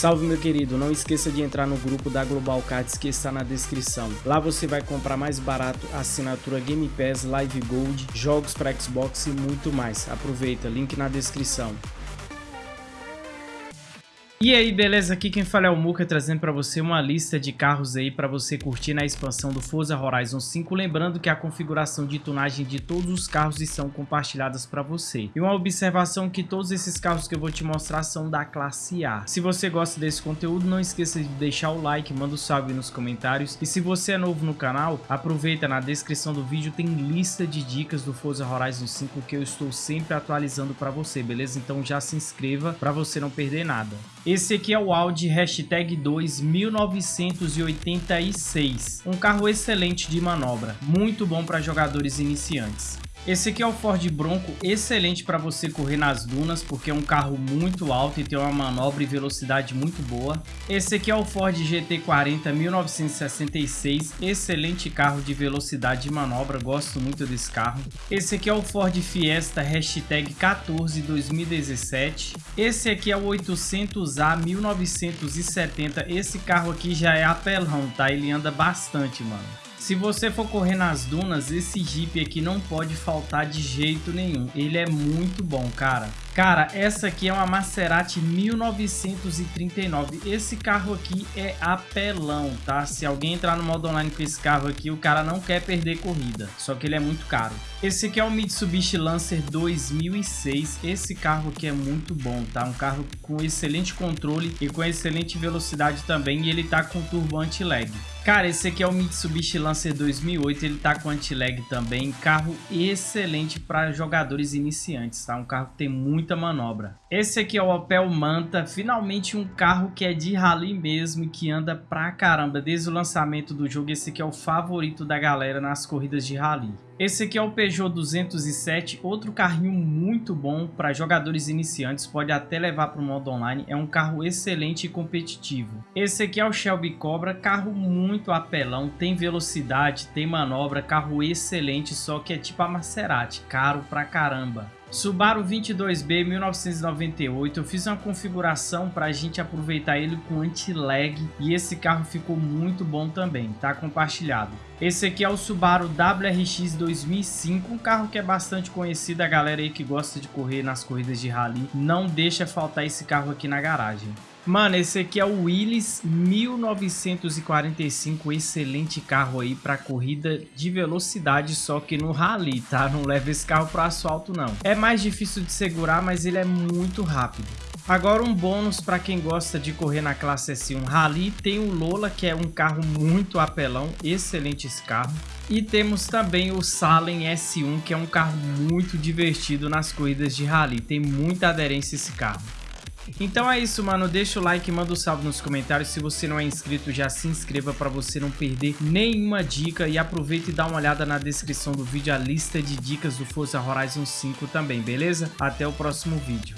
Salve meu querido, não esqueça de entrar no grupo da Global Cards que está na descrição. Lá você vai comprar mais barato assinatura Game Pass, Live Gold, jogos para Xbox e muito mais. Aproveita, link na descrição. E aí, beleza? Aqui quem fala é o Muka, trazendo para você uma lista de carros aí para você curtir na expansão do Forza Horizon 5. Lembrando que a configuração de tunagem de todos os carros estão compartilhadas para você. E uma observação que todos esses carros que eu vou te mostrar são da classe A. Se você gosta desse conteúdo, não esqueça de deixar o like, manda um salve nos comentários. E se você é novo no canal, aproveita na descrição do vídeo, tem lista de dicas do Forza Horizon 5 que eu estou sempre atualizando para você, beleza? Então já se inscreva para você não perder nada. Esse aqui é o Audi Hashtag 2 1986. Um carro excelente de manobra, muito bom para jogadores iniciantes. Esse aqui é o Ford Bronco, excelente para você correr nas dunas, porque é um carro muito alto e tem uma manobra e velocidade muito boa. Esse aqui é o Ford GT40 1966, excelente carro de velocidade e manobra, gosto muito desse carro. Esse aqui é o Ford Fiesta hashtag 14 2017. Esse aqui é o 800A 1970, esse carro aqui já é apelão, tá? Ele anda bastante, mano. Se você for correr nas dunas, esse Jeep aqui não pode faltar de jeito nenhum. Ele é muito bom, cara. Cara, essa aqui é uma Maserati 1939. Esse carro aqui é apelão, tá? Se alguém entrar no modo online com esse carro aqui, o cara não quer perder corrida. Só que ele é muito caro. Esse aqui é o Mitsubishi Lancer 2006. Esse carro aqui é muito bom, tá? Um carro com excelente controle e com excelente velocidade também. E ele tá com turbo anti-lag. Cara, esse aqui é o Mitsubishi Lancer 2008, ele tá com anti-lag também, carro excelente para jogadores iniciantes, tá? Um carro que tem muita manobra. Esse aqui é o Opel Manta, finalmente um carro que é de rally mesmo e que anda pra caramba. Desde o lançamento do jogo, esse aqui é o favorito da galera nas corridas de rally. Esse aqui é o Peugeot 207, outro carrinho muito bom para jogadores iniciantes, pode até levar para o modo online, é um carro excelente e competitivo. Esse aqui é o Shelby Cobra, carro muito apelão, tem velocidade, tem manobra, carro excelente, só que é tipo a Maserati, caro pra caramba. Subaru 22B 1998, eu fiz uma configuração para a gente aproveitar ele com anti-lag e esse carro ficou muito bom também, tá compartilhado. Esse aqui é o Subaru WRX 2005, um carro que é bastante conhecido, a galera aí que gosta de correr nas corridas de rally, não deixa faltar esse carro aqui na garagem. Mano, esse aqui é o Willys 1945, excelente carro aí para corrida de velocidade, só que no rally, tá? Não leva esse carro para asfalto não. É mais difícil de segurar, mas ele é muito rápido. Agora um bônus para quem gosta de correr na classe S1 Rally, tem o Lola, que é um carro muito apelão, excelente esse carro. E temos também o Salem S1, que é um carro muito divertido nas corridas de Rally, tem muita aderência esse carro. Então é isso, mano. Deixa o like, manda um salve nos comentários. Se você não é inscrito, já se inscreva para você não perder nenhuma dica. E aproveita e dá uma olhada na descrição do vídeo, a lista de dicas do Forza Horizon 5 também, beleza? Até o próximo vídeo.